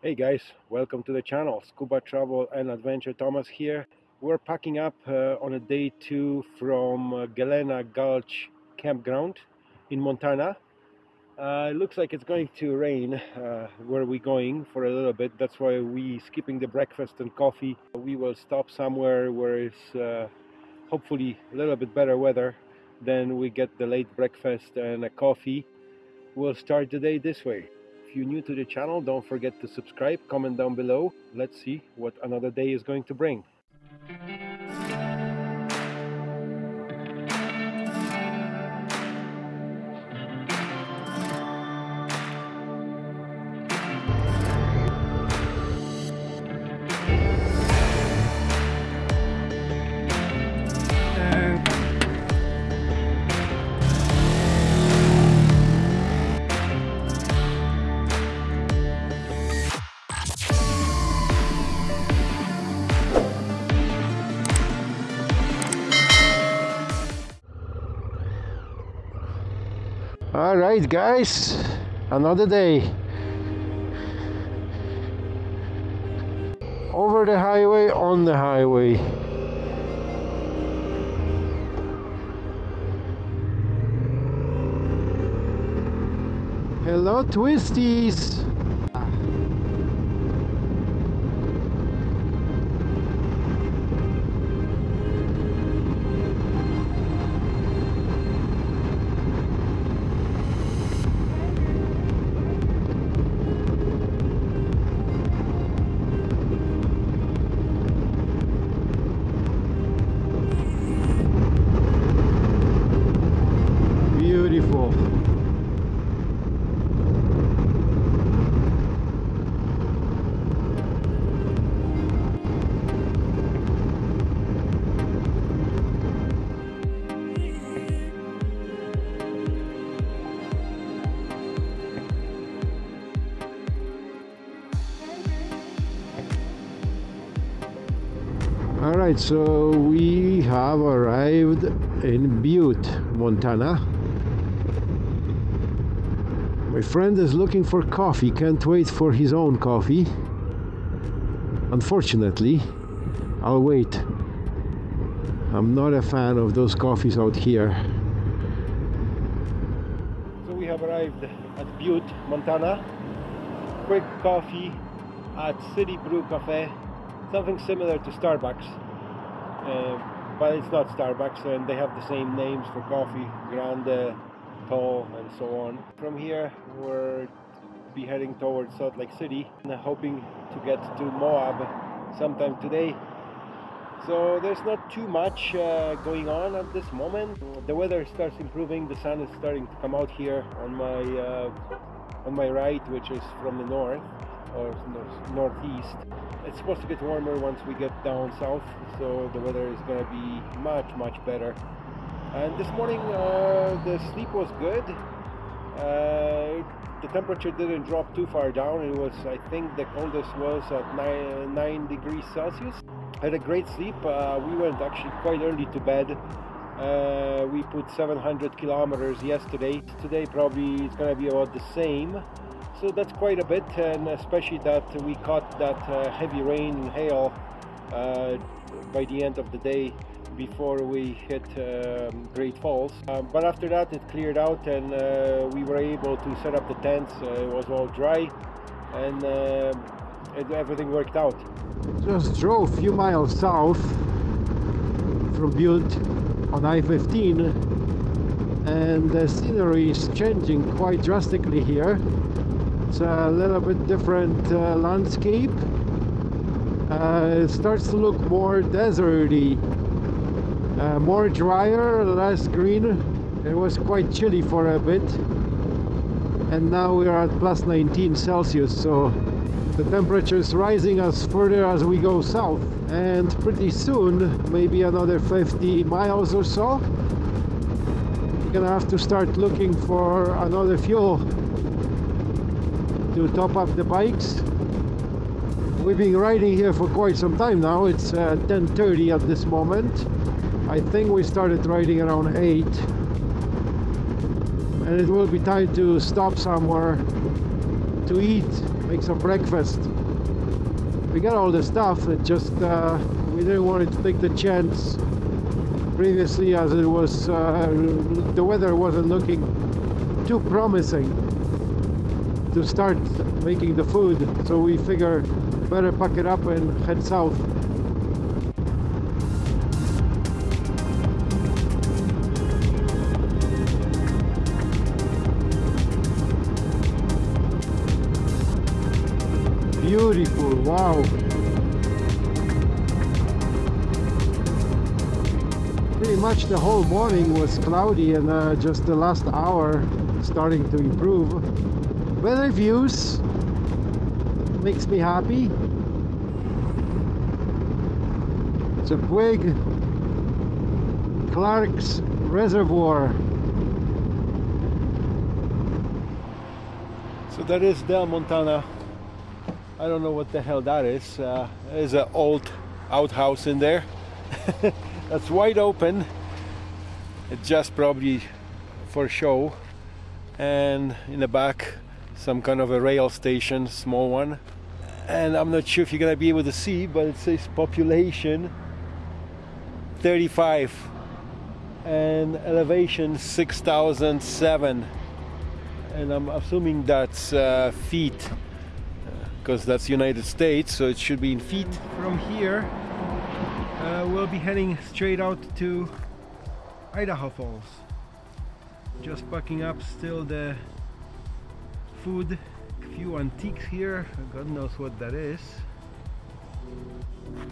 Hey guys, welcome to the channel. Scuba Travel and Adventure Thomas here. We're packing up uh, on a day two from uh, Galena Gulch campground in Montana. Uh, it looks like it's going to rain uh, where we're going for a little bit. That's why we skipping the breakfast and coffee. We will stop somewhere where it's uh, hopefully a little bit better weather. Then we get the late breakfast and a coffee. We'll start the day this way. If you're new to the channel, don't forget to subscribe, comment down below. Let's see what another day is going to bring. Right, guys, another day. Over the highway, on the highway. Hello, twisties. Right, so we have arrived in Butte, Montana. My friend is looking for coffee, can't wait for his own coffee. Unfortunately, I'll wait. I'm not a fan of those coffees out here. So we have arrived at Butte, Montana. Quick coffee at City Brew Cafe. Something similar to Starbucks. Uh, but it's not Starbucks and they have the same names for coffee. Grande, tall and so on. From here we're be heading towards Salt Lake City and hoping to get to Moab sometime today. So there's not too much uh, going on at this moment. The weather starts improving. The sun is starting to come out here on my uh, on my right, which is from the north or northeast. It's supposed to get warmer once we get down south, so the weather is going to be much much better. And this morning uh, the sleep was good. Uh, the temperature didn't drop too far down. It was, I think, the coldest was at nine, nine degrees Celsius. Had a great sleep. Uh, we went actually quite early to bed. Uh, we put 700 kilometers yesterday. Today probably it's gonna be about the same. So that's quite a bit, and especially that we caught that uh, heavy rain and hail uh, by the end of the day before we hit um, Great Falls. Um, but after that it cleared out and uh, we were able to set up the tents. Uh, it was all dry and uh, it, everything worked out. Just drove a few miles south from Butte on I-15 and the scenery is changing quite drastically here. It's a little bit different uh, landscape. Uh, it starts to look more deserty uh, more drier less green. It was quite chilly for a bit. And now we are at plus 19 celsius so the temperature is rising as further as we go south. And pretty soon maybe another 50 miles or so we're gonna have to start looking for another fuel to top up the bikes. We've been riding here for quite some time now. It's uh, 10:30 at this moment. I think we started riding around 8 and it will be time to stop somewhere to eat make some breakfast. We got all the stuff, it just uh, we didn't want to take the chance previously as it was uh, the weather wasn't looking too promising to start making the food so we figure better pack it up and head south. Beautiful wow. Pretty much the whole morning was cloudy and uh, just the last hour starting to improve weather views makes me happy it's a big Clark's Reservoir So that is Dell Montana. I don't know what the hell that is. Uh, there's an old outhouse in there. That's wide open. It's just probably for show. And in the back, some kind of a rail station, small one. And I'm not sure if you're gonna be able to see, but it says population 35 and elevation 6007 and I'm assuming that's uh, feet because that's United States so it should be in feet. From here uh, we'll be heading straight out to Idaho Falls. Just packing up still the food a few antiques here God knows what that is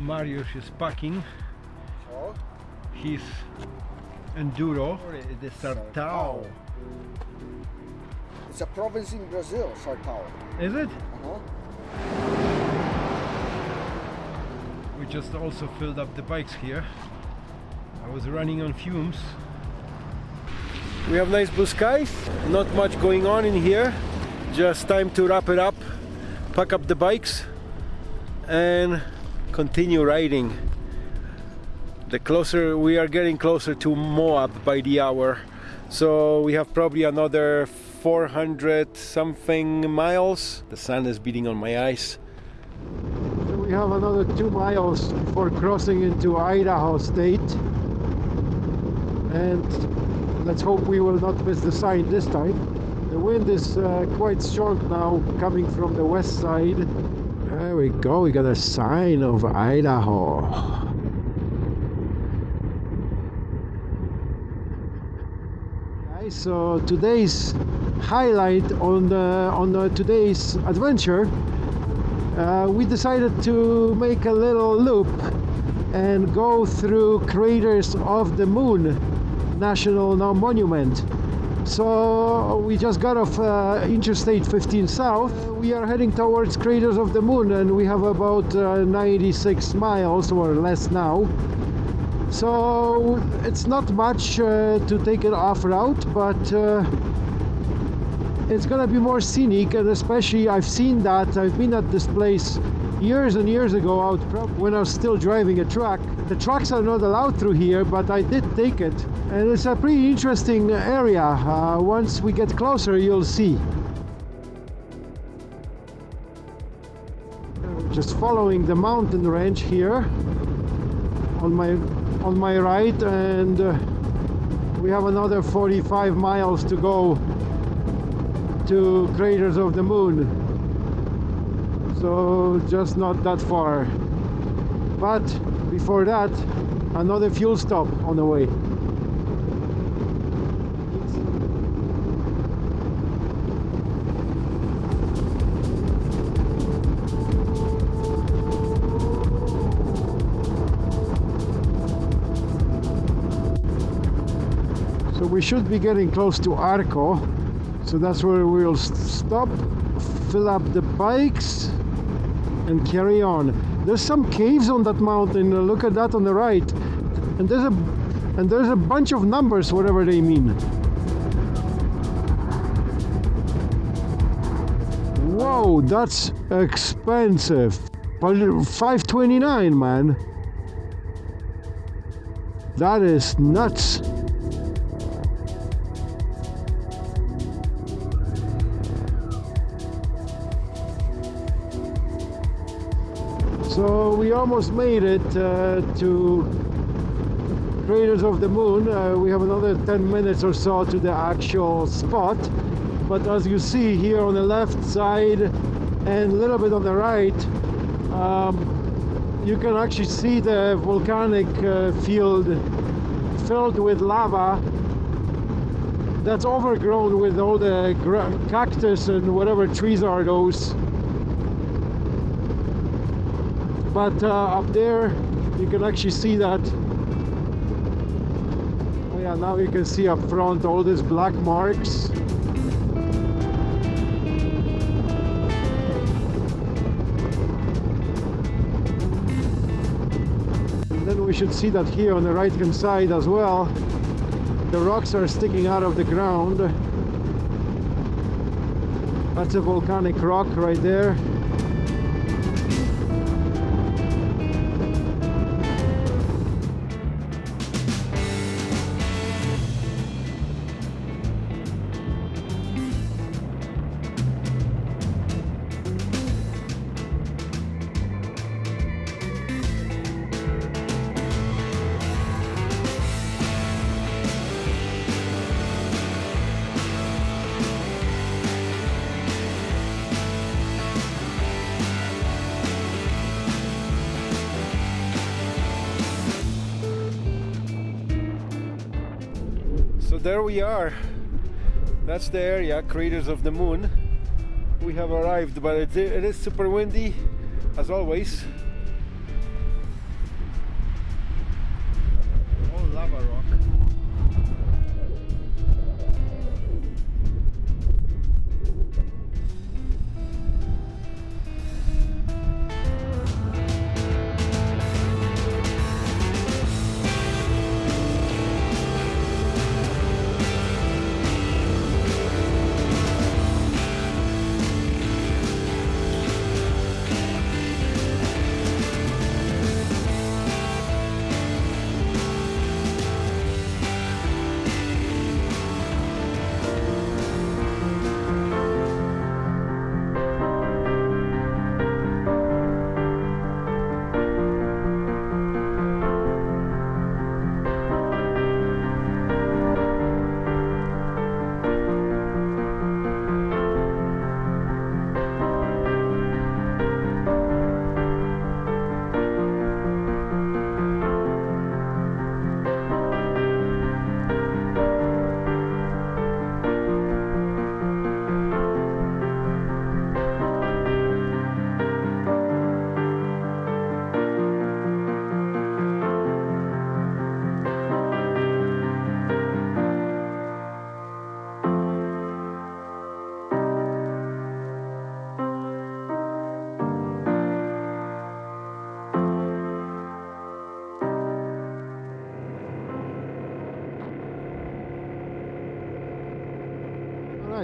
Marius is packing his enduro the Sertão It's a province in Brazil, Sertão. is it? Uh-huh. We just also filled up the bikes here. I was running on fumes. We have nice blue skies, not much going on in here. Just time to wrap it up, pack up the bikes, and continue riding. The closer we are getting closer to Moab by the hour, so we have probably another 400 something miles. The sun is beating on my eyes. So we have another two miles before crossing into Idaho State. And let's hope we will not miss the sign this time. The wind is uh, quite strong now coming from the west side. There we go, we got a sign of Idaho. Guys, so today's highlight on the, on the, today's adventure uh, we decided to make a little loop and go through Craters of the Moon National Monument. So we just got off uh, Interstate 15 South. We are heading towards Craters of the Moon and we have about uh, 96 miles or less now. So it's not much uh, to take it off route, but uh, it's gonna be more scenic and especially I've seen that I've been at this place years and years ago out when I was still driving a truck. The trucks are not allowed through here but I did take it. And it's a pretty interesting area. Uh, once we get closer you'll see. Just following the mountain range here on my on my right and uh, we have another 45 miles to go to craters of the moon so just not that far. But before that another fuel stop on the way. So we should be getting close to Arco. So that's where we'll stop fill up the bikes and carry on. There's some caves on that mountain. Look at that on the right. And there's a and there's a bunch of numbers whatever they mean. Whoa that's expensive. But 529 man. That is nuts So we almost made it uh, to Craters of the Moon. Uh, we have another 10 minutes or so to the actual spot. But as you see here on the left side and a little bit on the right, um, you can actually see the volcanic uh, field filled with lava that's overgrown with all the cactus and whatever trees are those but uh, up there you can actually see that. Oh yeah now you can see up front all these black marks. And then we should see that here on the right hand side as well the rocks are sticking out of the ground. That's a volcanic rock right there there we are. That's the area, craters of the moon. We have arrived, but it, it is super windy, as always.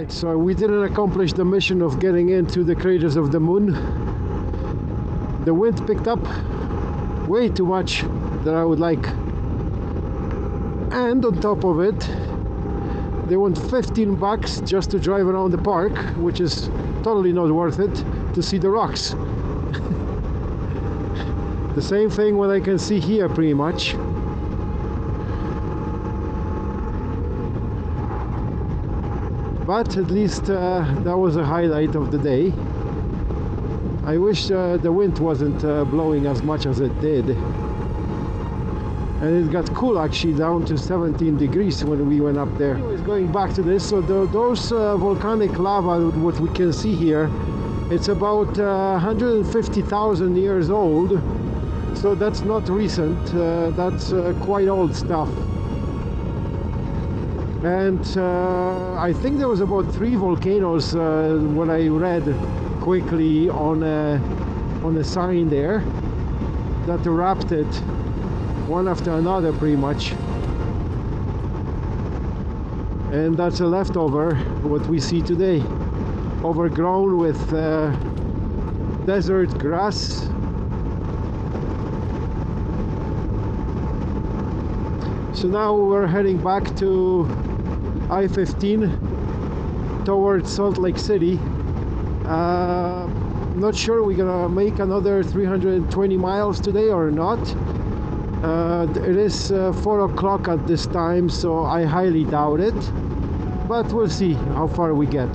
Right, so we didn't accomplish the mission of getting into the craters of the moon. The wind picked up way too much that I would like. And on top of it, they want 15 bucks just to drive around the park, which is totally not worth it to see the rocks. the same thing what I can see here pretty much. But at least uh, that was a highlight of the day. I wish uh, the wind wasn't uh, blowing as much as it did. And it got cool actually down to 17 degrees when we went up there. Anyways going back to this so the, those uh, volcanic lava what we can see here it's about 150,000 uh, years old. So that's not recent uh, that's quite old stuff and uh, I think there was about three volcanoes uh, when I read quickly on a, on a sign there that erupted one after another pretty much. And that's a leftover what we see today. Overgrown with uh, desert grass. So now we're heading back to I-15 towards Salt Lake City uh, not sure we're gonna make another 320 miles today or not. Uh, it is uh, 4 o'clock at this time, so I highly doubt it. But we'll see how far we get.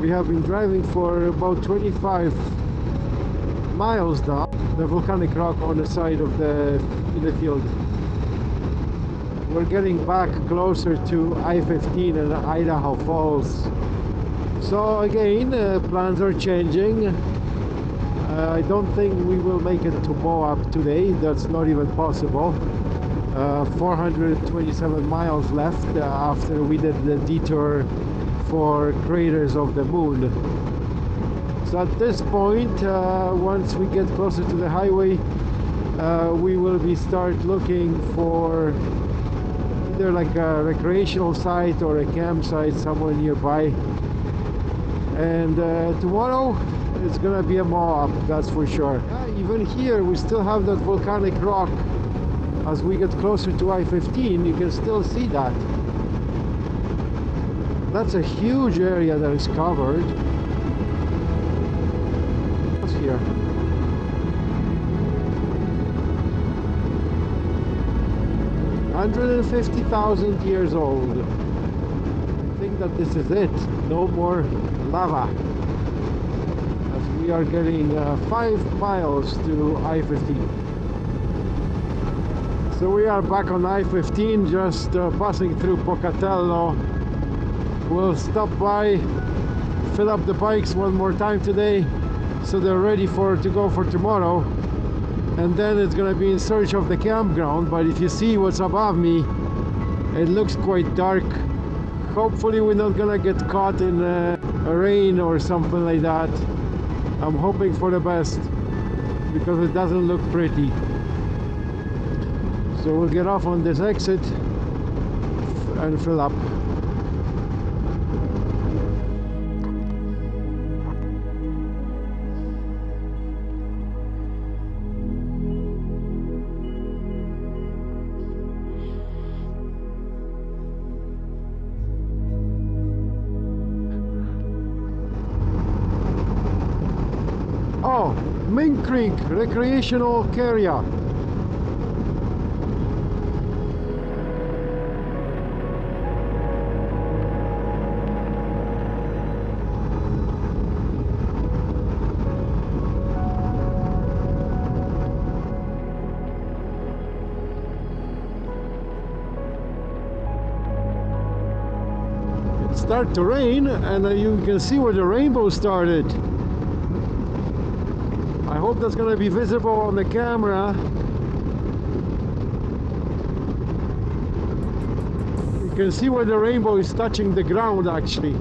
We have been driving for about 25 miles now. The volcanic rock on the side of the, in the field. We're getting back closer to I-15 and Idaho Falls. So again, uh, plans are changing. Uh, I don't think we will make it to Moab today. That's not even possible. Uh, 427 miles left uh, after we did the detour for craters of the moon. So at this point, uh, once we get closer to the highway, uh, we will be start looking for either like a recreational site or a campsite somewhere nearby. And uh, tomorrow it's gonna be a Moab, that's for sure. Yeah, even here we still have that volcanic rock. As we get closer to I-15, you can still see that. That's a huge area that is covered. What's here? Hundred and fifty thousand years old. I think that this is it. No more lava. As we are getting uh, five miles to I-15. So we are back on I-15, just uh, passing through Pocatello we'll stop by fill up the bikes one more time today so they're ready for to go for tomorrow and then it's gonna be in search of the campground but if you see what's above me it looks quite dark. Hopefully we're not gonna get caught in uh, a rain or something like that. I'm hoping for the best because it doesn't look pretty. So we'll get off on this exit and fill up Mink Creek Recreational Area. It started to rain and uh, you can see where the rainbow started. Hope that's going to be visible on the camera. You can see where the rainbow is touching the ground actually.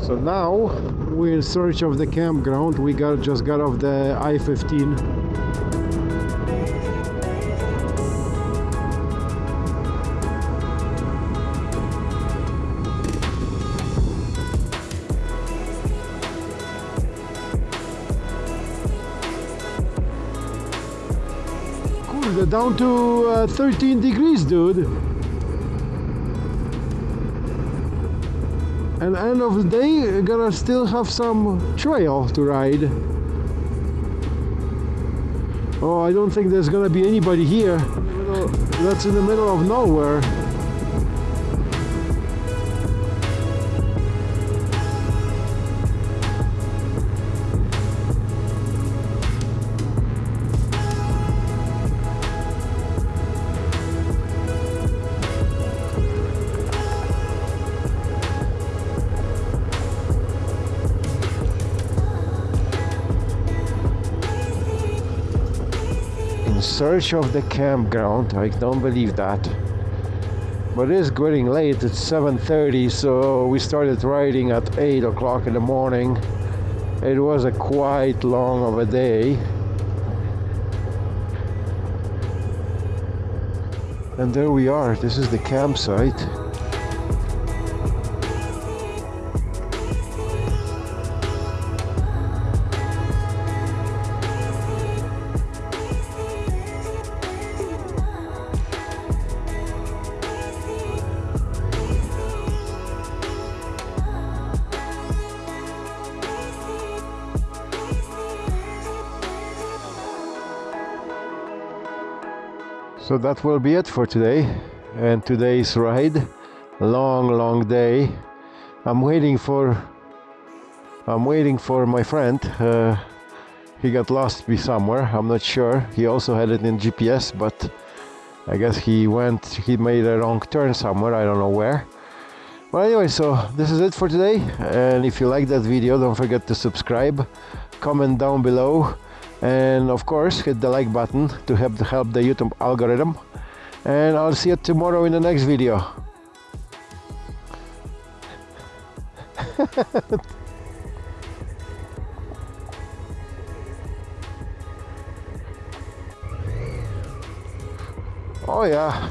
So now we're in search of the campground. We got just got off the I-15. Down to uh, 13 degrees, dude. And end of the day, gonna still have some trail to ride. Oh, I don't think there's gonna be anybody here. That's in the middle of nowhere. Search of the campground. I don't believe that. But it is getting late. It's 7:30, so we started riding at 8 o'clock in the morning. It was a quite long of a day. And there we are. This is the campsite. So that will be it for today and today's ride. Long, long day. I'm waiting for. I'm waiting for my friend. Uh, he got lost be somewhere. I'm not sure. He also had it in GPS, but I guess he went. He made a wrong turn somewhere. I don't know where. but anyway, so this is it for today. And if you like that video, don't forget to subscribe, comment down below, and of course, hit the like button to help help the YouTube algorithm. And I'll see you tomorrow in the next video. oh yeah